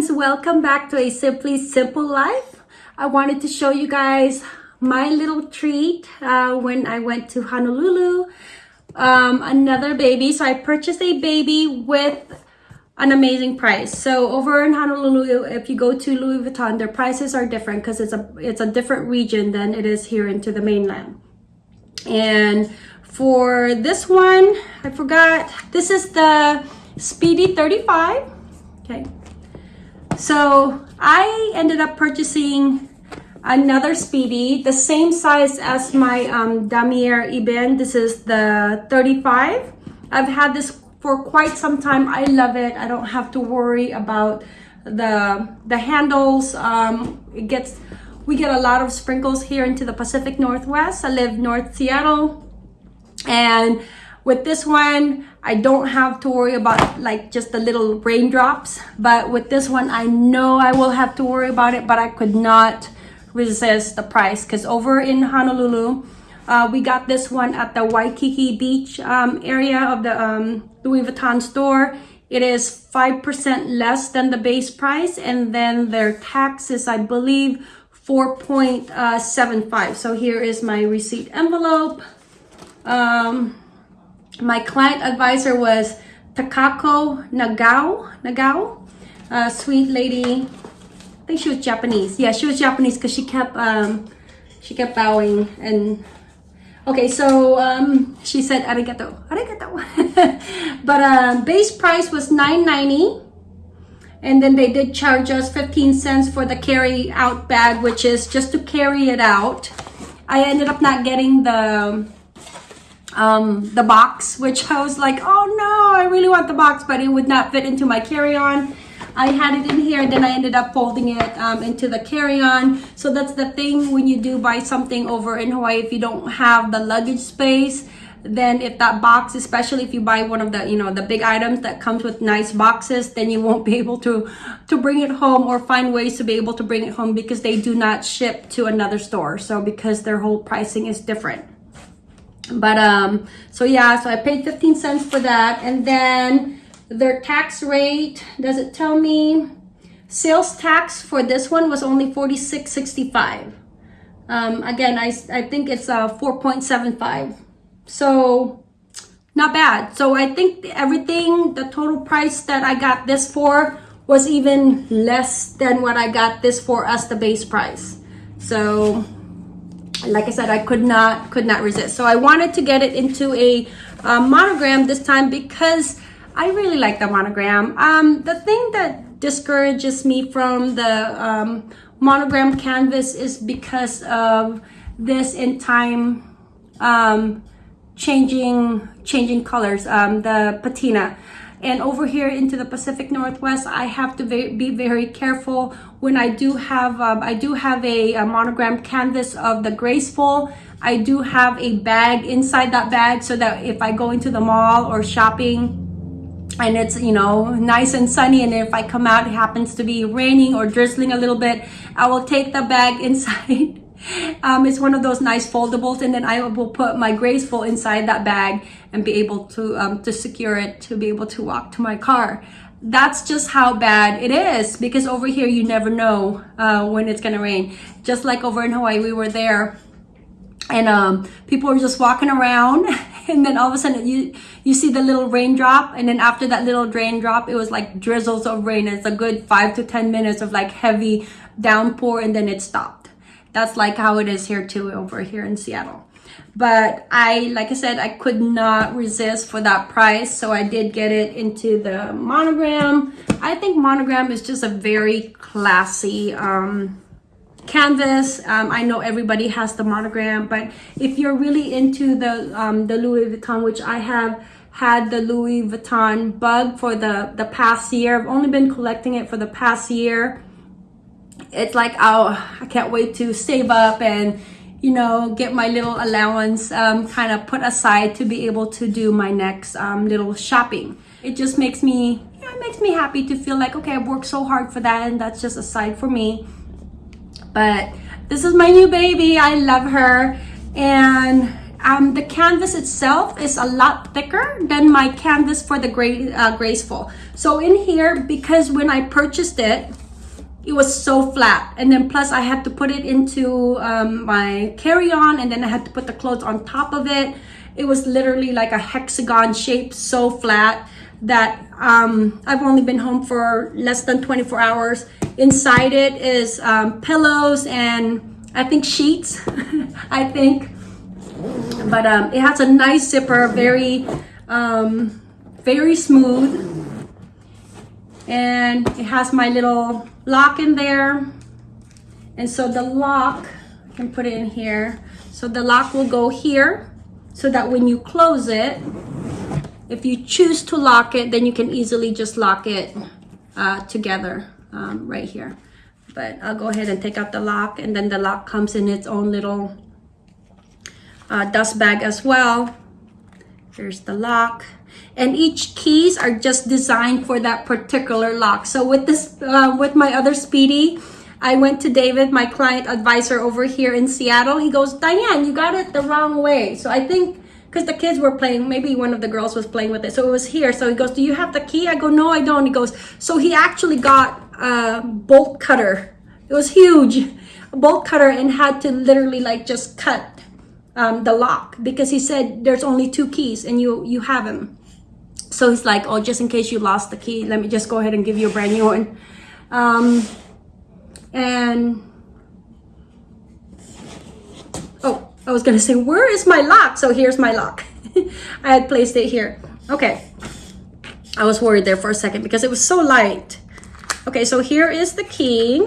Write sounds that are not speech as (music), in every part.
friends, welcome back to a Simply Simple Life. I wanted to show you guys my little treat uh, when I went to Honolulu. Um, another baby. So I purchased a baby with an amazing price. So over in Honolulu, if you go to Louis Vuitton, their prices are different because it's a it's a different region than it is here into the mainland. And for this one, I forgot. This is the Speedy 35. Okay. So I ended up purchasing another Speedy, the same size as my um, Damier Ebene. This is the 35. I've had this for quite some time. I love it. I don't have to worry about the the handles. Um, it gets we get a lot of sprinkles here into the Pacific Northwest. I live North Seattle and with this one, I don't have to worry about like just the little raindrops. But with this one, I know I will have to worry about it, but I could not resist the price because over in Honolulu, uh, we got this one at the Waikiki Beach um, area of the um, Louis Vuitton store. It is 5% less than the base price and then their tax is, I believe, 4.75. So here is my receipt envelope. Um, my client advisor was Takako Nagao, Nagao, sweet lady. I think she was Japanese. Yeah, she was Japanese because she kept um, she kept bowing and okay. So um, she said arigato, arigato. (laughs) but um, base price was nine ninety, and then they did charge us fifteen cents for the carry out bag, which is just to carry it out. I ended up not getting the um, the box, which I was like, oh no, I really want the box, but it would not fit into my carry-on. I had it in here, and then I ended up folding it um, into the carry-on. So that's the thing when you do buy something over in Hawaii, if you don't have the luggage space, then if that box, especially if you buy one of the, you know, the big items that comes with nice boxes, then you won't be able to, to bring it home or find ways to be able to bring it home because they do not ship to another store. So because their whole pricing is different but um so yeah so i paid 15 cents for that. And then their tax rate does it tell me? Sales tax for this one was only 46.65 um again i i think it's uh, 4.75 so not bad. So i think everything the total price that i got this for was even less than what i got this for as the base price. So like I said, I could not could not resist. So I wanted to get it into a uh, monogram this time because I really like the monogram. Um, the thing that discourages me from the um, monogram canvas is because of this in time um, changing changing colors, um, the patina. And over here into the Pacific Northwest, I have to be very careful when I do have, um, I do have a, a monogram canvas of the Graceful. I do have a bag inside that bag so that if I go into the mall or shopping, and it's you know nice and sunny and if I come out it happens to be raining or drizzling a little bit I will take the bag (laughs) inside um, it's one of those nice foldables and then I will put my graceful inside that bag and be able to um, to secure it to be able to walk to my car. That's just how bad it is because over here you never know uh, when it's gonna rain. Just like over in Hawaii we were there and um, people were just walking around (laughs) and then all of a sudden you you see the little raindrop and then after that little raindrop it was like drizzles of rain. It's a good five to ten minutes of like heavy downpour and then it stopped that's like how it is here too over here in Seattle. But I like I said I could not resist for that price so I did get it into the monogram. I think monogram is just a very classy um, canvas. Um, I know everybody has the monogram but if you're really into the um, the Louis Vuitton which I have had the Louis Vuitton bug for the the past year I've only been collecting it for the past year it's like oh i can't wait to save up and you know get my little allowance um, kind of put aside to be able to do my next um, little shopping. It just makes me know, it makes me happy to feel like okay i've worked so hard for that and that's just a side for me. But this is my new baby. I love her. And um, the canvas itself is a lot thicker than my canvas for the gray, uh, graceful. So in here, because when I purchased it, it was so flat. And then plus I had to put it into um, my carry-on and then I had to put the clothes on top of it. It was literally like a hexagon shape so flat that um, I've only been home for less than 24 hours. Inside it is um, pillows and I think sheets (laughs) I think. But um, it has a nice zipper very um, very smooth. And it has my little lock in there. And so the lock I can put it in here. So the lock will go here so that when you close it if you choose to lock it then you can easily just lock it uh, together um, right here. But I'll go ahead and take out the lock and then the lock comes in its own little uh, dust bag as well. Here's the lock and each keys are just designed for that particular lock so with this uh, with my other speedy I went to David, my client advisor over here in Seattle. He goes, Diane, you got it the wrong way. So I think because the kids were playing, maybe one of the girls was playing with it. So it was here. So he goes, do you have the key? I go, no, I don't. He goes, so he actually got a bolt cutter. It was huge, a bolt cutter and had to literally like just cut um, the lock because he said there's only two keys and you, you have them. So he's like, oh, just in case you lost the key, let me just go ahead and give you a brand new one. Um, and, oh, I was gonna say, where is my lock? So here's my lock. (laughs) I had placed it here. Okay. I was worried there for a second because it was so light. Okay, so here is the key.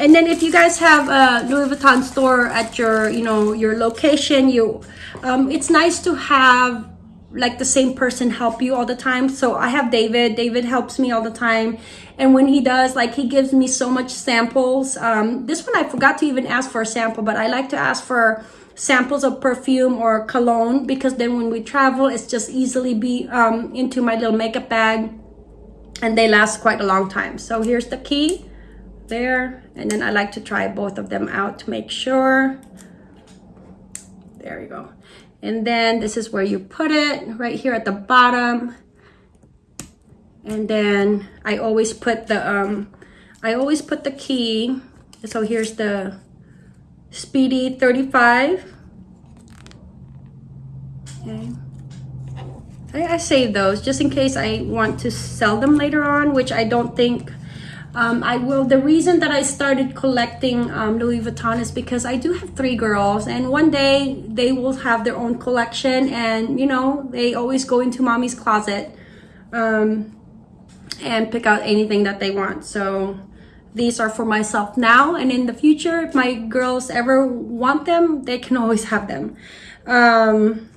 And then if you guys have a Louis Vuitton store at your, you know, your location, you um, it's nice to have like the same person help you all the time. So I have David. David helps me all the time. And when he does, like he gives me so much samples. Um, this one I forgot to even ask for a sample, but I like to ask for samples of perfume or cologne because then when we travel, it's just easily be um, into my little makeup bag and they last quite a long time. So here's the key there. And then I like to try both of them out to make sure. There you go. And then this is where you put it right here at the bottom. And then I always put the, um, I always put the key. So here's the Speedy 35. Okay. I, I save those just in case I want to sell them later on, which I don't think um, I will. The reason that I started collecting um, Louis Vuitton is because I do have three girls, and one day they will have their own collection, and you know they always go into mommy's closet um, and pick out anything that they want. So these are for myself now, and in the future, if my girls ever want them, they can always have them. Um,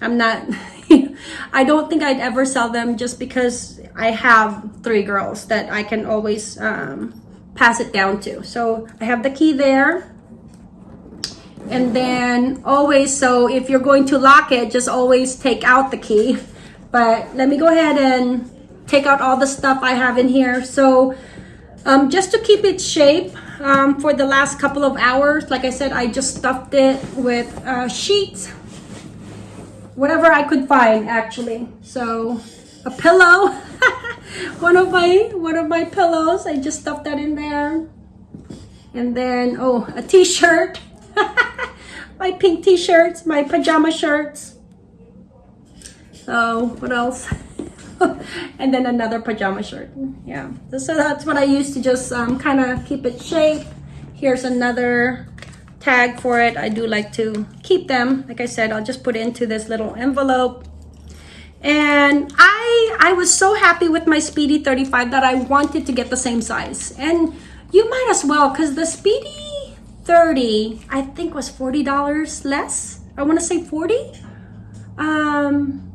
I'm not. (laughs) I don't think I'd ever sell them just because I have three girls that I can always um, pass it down to. So I have the key there. And then always, so if you're going to lock it, just always take out the key. But let me go ahead and take out all the stuff I have in here. So um, just to keep its shape um, for the last couple of hours, like I said, I just stuffed it with uh, sheets whatever I could find actually. So a pillow, (laughs) one of my one of my pillows. I just stuffed that in there. And then oh, a t-shirt. (laughs) my pink t-shirts, my pajama shirts. So what else? (laughs) and then another pajama shirt. Yeah. So that's what I used to just um, kind of keep it shape. Here's another tag for it. I do like to keep them. Like I said, I'll just put into this little envelope. And I, I was so happy with my Speedy 35 that I wanted to get the same size. And you might as well because the Speedy 30, I think was $40 less. I want to say 40. Um,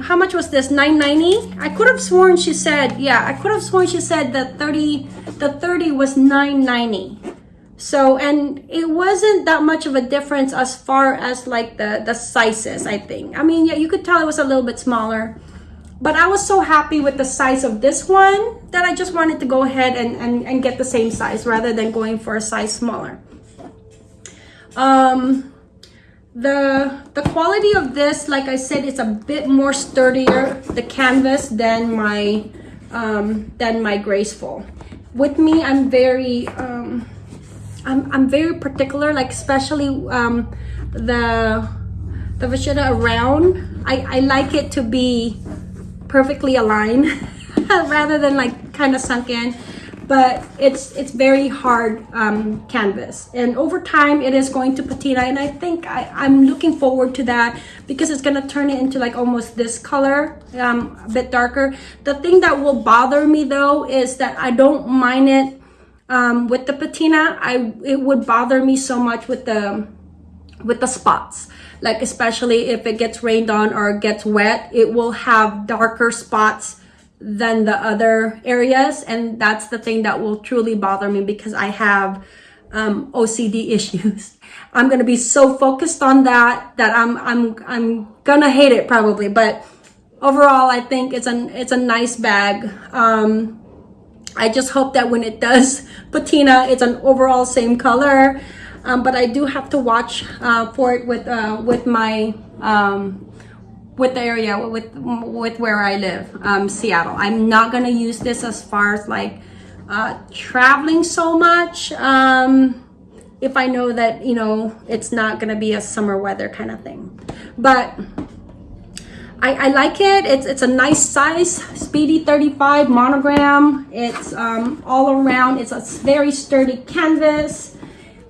how much was this 990 i could have sworn she said yeah i could have sworn she said the 30 the 30 was 990 so, and it wasn't that much of a difference as far as like the, the sizes, I think. I mean, yeah, you could tell it was a little bit smaller. But I was so happy with the size of this one that I just wanted to go ahead and, and, and get the same size rather than going for a size smaller. Um, the the quality of this, like I said, it's a bit more sturdier, the canvas, than my um, than my graceful. With me, I'm very um, I'm, I'm very particular, like especially um, the the vachetta around. I, I like it to be perfectly aligned (laughs) rather than like kind of sunk in. But it's it's very hard um, canvas. And over time it is going to patina. And I think I, I'm looking forward to that because it's gonna turn it into like almost this color um, a bit darker. The thing that will bother me though is that I don't mind it um, with the patina I it would bother me so much with the with the spots like especially if it gets rained on or gets wet it will have darker spots than the other areas and that's the thing that will truly bother me because I have um, OCD (laughs) issues. I'm gonna be so focused on that that I'm I'm I'm gonna hate it probably. But overall, I think it's an it's a nice bag. Um, I just hope that when it does (laughs) patina, it's an overall same color. Um, but I do have to watch uh, for it with uh, with my um, with the area with with where I live, um, Seattle. I'm not gonna use this as far as like uh, traveling so much. Um, if I know that you know it's not gonna be a summer weather kind of thing, but I, I like it. It's it's a nice size, Speedy 35 monogram. It's um, all around. It's a very sturdy canvas.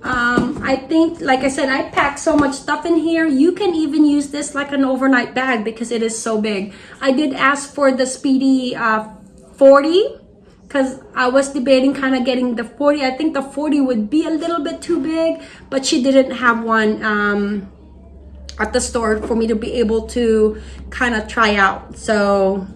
Um, I think, like I said, I packed so much stuff in here. You can even use this like an overnight bag because it is so big. I did ask for the Speedy uh, 40 because I was debating kind of getting the 40. I think the 40 would be a little bit too big, but she didn't have one um, at the store for me to be able to kind of try out. So,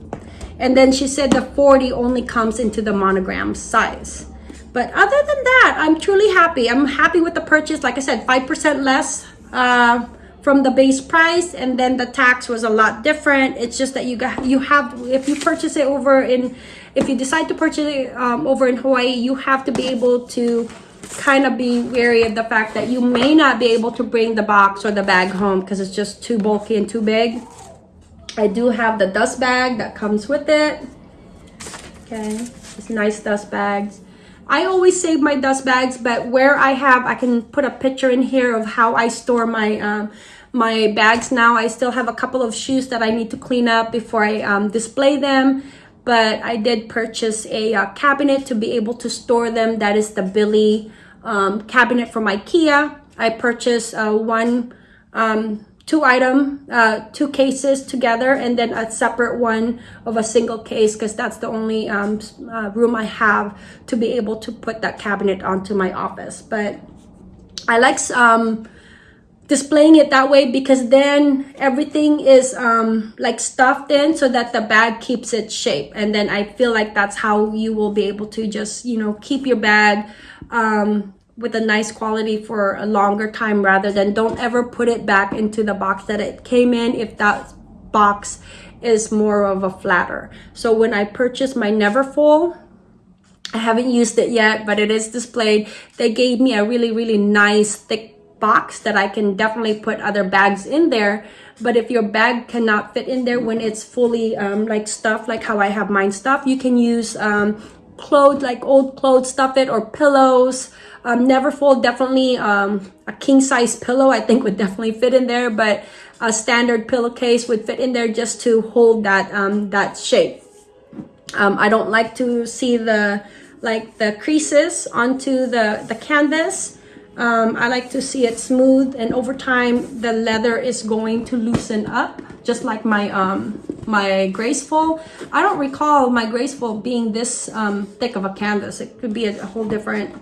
and then she said the 40 only comes into the monogram size. But other than that, I'm truly happy. I'm happy with the purchase. Like I said, 5% less uh, from the base price. And then the tax was a lot different. It's just that you got, you have, if you purchase it over in, if you decide to purchase it um, over in Hawaii, you have to be able to kind of be wary of the fact that you may not be able to bring the box or the bag home because it's just too bulky and too big. I do have the dust bag that comes with it. Okay, it's nice dust bags. I always save my dust bags, but where I have, I can put a picture in here of how I store my um, my bags now. I still have a couple of shoes that I need to clean up before I um, display them. But I did purchase a uh, cabinet to be able to store them. That is the Billy um, cabinet from Ikea. I purchased uh, one um, two item uh, two cases together and then a separate one of a single case because that's the only um, uh, room I have to be able to put that cabinet onto my office but I like um, displaying it that way because then everything is um, like stuffed in so that the bag keeps its shape and then I feel like that's how you will be able to just you know keep your bag um, with a nice quality for a longer time rather than don't ever put it back into the box that it came in if that box is more of a flatter. So when I purchased my Neverfull, I haven't used it yet, but it is displayed. They gave me a really, really nice thick box that I can definitely put other bags in there. But if your bag cannot fit in there when it's fully um, like stuffed, like how I have mine stuffed, you can use um, clothes, like old clothes, stuff it, or pillows, um, Neverfull, definitely um, a king size pillow, I think would definitely fit in there, but a standard pillowcase would fit in there just to hold that, um, that shape. Um, I don't like to see the, like the creases onto the, the canvas. Um, I like to see it smooth and over time the leather is going to loosen up just like my um, my graceful. I don't recall my graceful being this um, thick of a canvas. It could be a, a whole different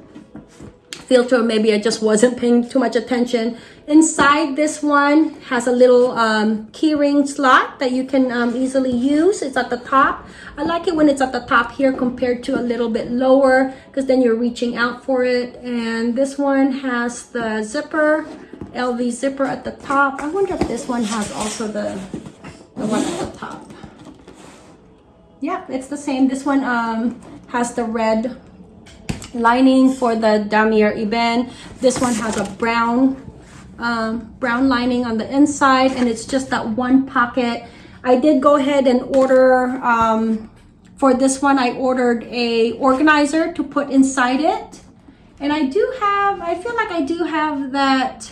filter maybe I just wasn't paying too much attention. Inside this one has a little um, keyring slot that you can um, easily use. It's at the top. I like it when it's at the top here compared to a little bit lower because then you're reaching out for it. And this one has the zipper LV zipper at the top. I wonder if this one has also the the one at the top. Yeah it's the same. This one um, has the red lining for the Damier Ebene. This one has a brown um, brown lining on the inside and it's just that one pocket. I did go ahead and order, um, for this one, I ordered a organizer to put inside it. And I do have, I feel like I do have that,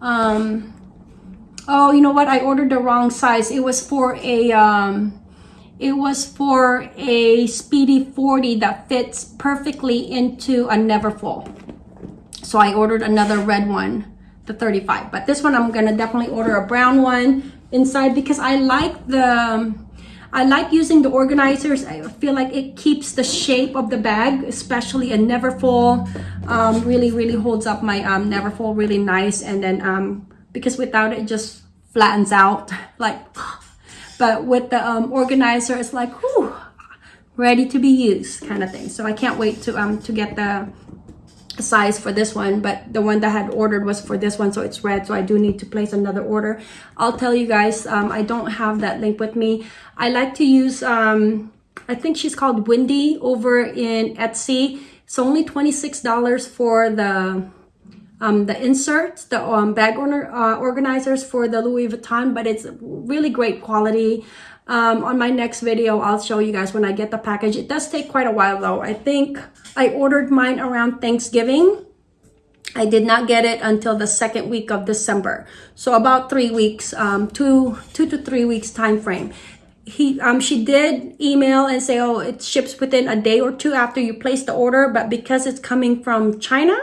um, oh, you know what? I ordered the wrong size. It was for a, um, it was for a Speedy 40 that fits perfectly into a Neverfull. So I ordered another red one, the 35. But this one I'm gonna definitely order a brown one inside because I like the, I like using the organizers. I feel like it keeps the shape of the bag, especially a Neverfull. Um, really, really holds up my um, Neverfull really nice. And then um, because without it, it just flattens out (laughs) like, but with the um, organizer, it's like, whew, ready to be used kind of thing. So I can't wait to um to get the size for this one but the one that I had ordered was for this one so it's red so I do need to place another order. I'll tell you guys um, I don't have that link with me. I like to use um, I think she's called Windy over in Etsy. It's only $26 for the um, the inserts, the um, bag order, uh, organizers for the Louis Vuitton, but it's really great quality. Um, on my next video, I'll show you guys when I get the package. It does take quite a while though. I think I ordered mine around Thanksgiving. I did not get it until the second week of December. So about three weeks, um, two, two to three weeks time frame. He, um, she did email and say, oh, it ships within a day or two after you place the order. But because it's coming from China,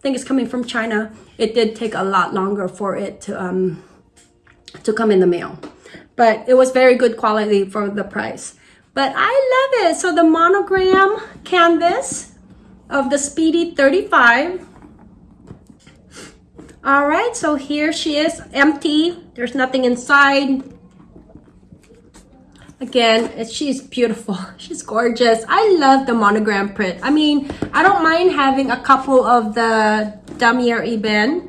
I think it's coming from China, it did take a lot longer for it to, um, to come in the mail but it was very good quality for the price. But I love it. So the monogram canvas of the Speedy 35. All right, so here she is, empty. There's nothing inside. Again, she's beautiful. (laughs) She's gorgeous. I love the monogram print. I mean, I don't mind having a couple of the Damier Ebene.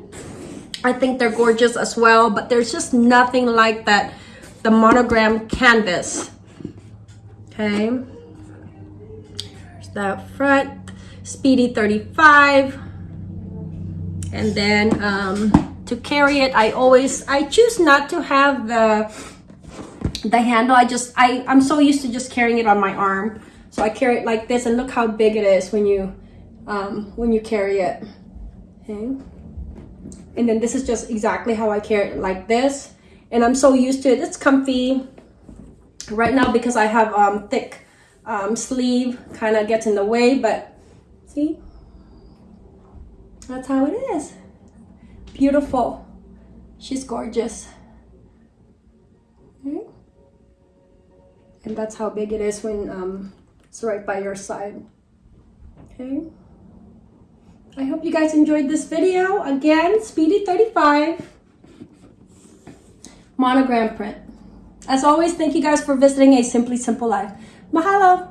I think they're gorgeous as well, but there's just nothing like that the monogram canvas. Okay. There's the front, Speedy 35. And then um, to carry it, I always, I choose not to have the, the handle. I just, I, I'm so used to just carrying it on my arm. So I carry it like this and look how big it is when you, um, when you carry it. Okay. And then this is just exactly how I carry it like this and I'm so used to it. It's comfy right now because I have um, thick um, sleeve kind of gets in the way, but see, that's how it is. Beautiful. She's gorgeous. And that's how big it is when um, it's right by your side. Okay. I hope you guys enjoyed this video. Again, Speedy 35 monogram print. As always, thank you guys for visiting A Simply Simple Life. Mahalo!